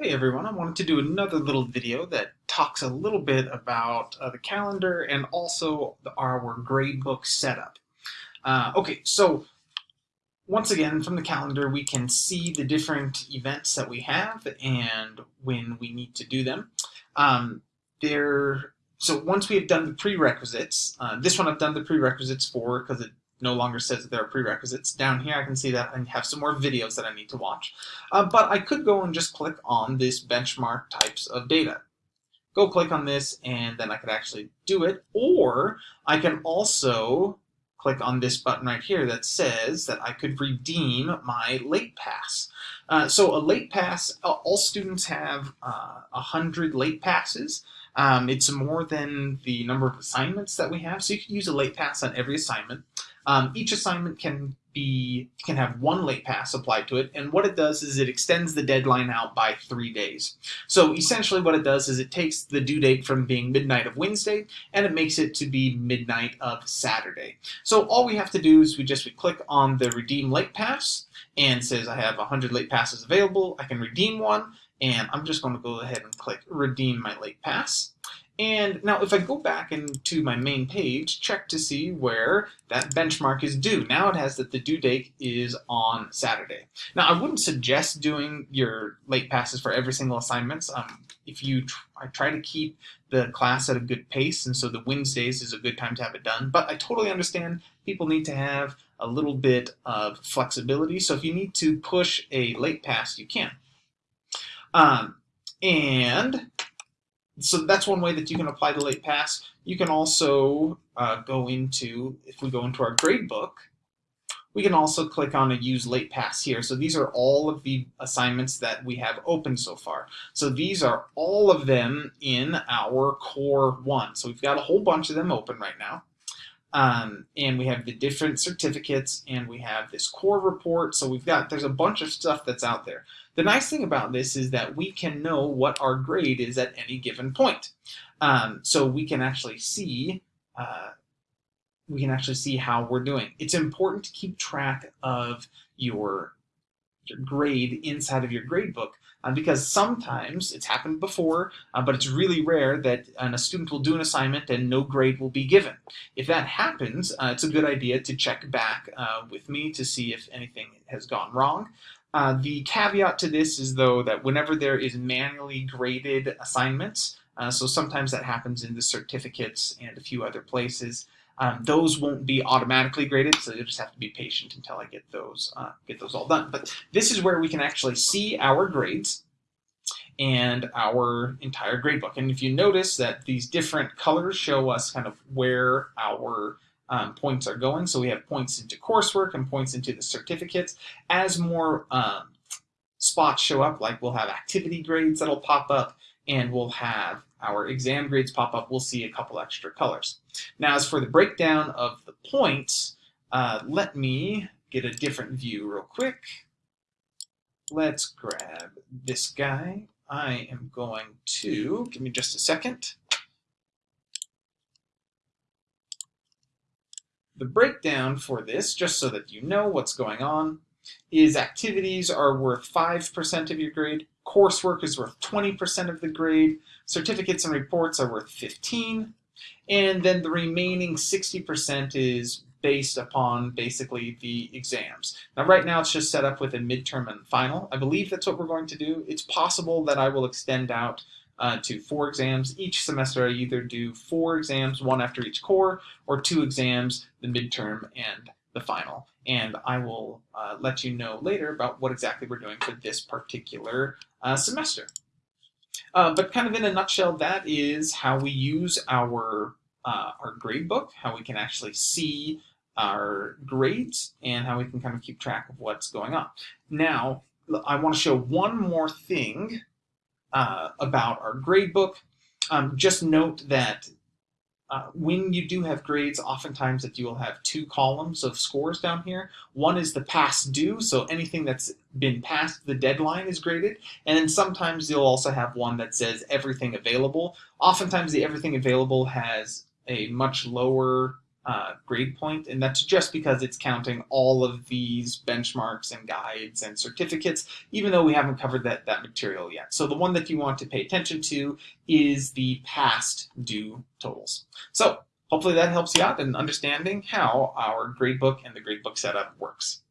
Hey everyone, I wanted to do another little video that talks a little bit about uh, the calendar and also the, our gradebook setup. Uh, okay, so once again from the calendar we can see the different events that we have and when we need to do them. Um, there, so once we have done the prerequisites, uh, this one I've done the prerequisites for because it no longer says that there are prerequisites. Down here I can see that I have some more videos that I need to watch. Uh, but I could go and just click on this benchmark types of data. Go click on this and then I could actually do it. Or I can also click on this button right here that says that I could redeem my late pass. Uh, so a late pass, all students have uh, 100 late passes. Um, it's more than the number of assignments that we have, so you can use a late pass on every assignment. Um, each assignment can be can have one late pass applied to it, and what it does is it extends the deadline out by three days. So essentially what it does is it takes the due date from being midnight of Wednesday, and it makes it to be midnight of Saturday. So all we have to do is we just we click on the redeem late pass, and says I have 100 late passes available, I can redeem one, and I'm just going to go ahead and click redeem my late pass. And now if I go back into my main page, check to see where that benchmark is due. Now it has that the due date is on Saturday. Now I wouldn't suggest doing your late passes for every single assignments. Um, if you tr I try to keep the class at a good pace, and so the Wednesdays is a good time to have it done. But I totally understand people need to have a little bit of flexibility. So if you need to push a late pass, you can. Um, and so that's one way that you can apply the late pass. You can also uh, go into, if we go into our gradebook, we can also click on a use late pass here. So these are all of the assignments that we have open so far. So these are all of them in our core one. So we've got a whole bunch of them open right now. Um, and we have the different certificates and we have this core report. So we've got, there's a bunch of stuff that's out there. The nice thing about this is that we can know what our grade is at any given point. Um, so we can actually see, uh, we can actually see how we're doing. It's important to keep track of your, your grade inside of your gradebook uh, because sometimes it's happened before, uh, but it's really rare that a student will do an assignment and no grade will be given. If that happens, uh, it's a good idea to check back uh, with me to see if anything has gone wrong. Uh, the caveat to this is though that whenever there is manually graded assignments, uh, so sometimes that happens in the certificates and a few other places, um, those won't be automatically graded, so you'll just have to be patient until I get those uh, get those all done. But this is where we can actually see our grades and our entire gradebook. And if you notice that these different colors show us kind of where our um, points are going. So we have points into coursework and points into the certificates. As more um, spots show up, like we'll have activity grades that'll pop up, and we'll have our exam grades pop up, we'll see a couple extra colors. Now as for the breakdown of the points, uh, let me get a different view real quick. Let's grab this guy. I am going to, give me just a second. The breakdown for this, just so that you know what's going on, is activities are worth 5% of your grade, coursework is worth 20% of the grade, certificates and reports are worth 15, and then the remaining 60% is based upon basically the exams. Now right now it's just set up with a midterm and final. I believe that's what we're going to do. It's possible that I will extend out uh, to four exams. Each semester I either do four exams, one after each core, or two exams, the midterm and the final. And I will uh, let you know later about what exactly we're doing for this particular uh, semester. Uh, but kind of in a nutshell, that is how we use our, uh, our grade book, how we can actually see our grades, and how we can kind of keep track of what's going on. Now, I want to show one more thing uh, about our grade book. Um, just note that uh, when you do have grades, oftentimes that you will have two columns of scores down here. One is the past due, so anything that's been past the deadline is graded. And then sometimes you'll also have one that says everything available. Oftentimes the everything available has a much lower uh, grade point, and that's just because it's counting all of these benchmarks and guides and certificates, even though we haven't covered that, that material yet. So the one that you want to pay attention to is the past due totals. So hopefully that helps you out in understanding how our gradebook and the gradebook setup works.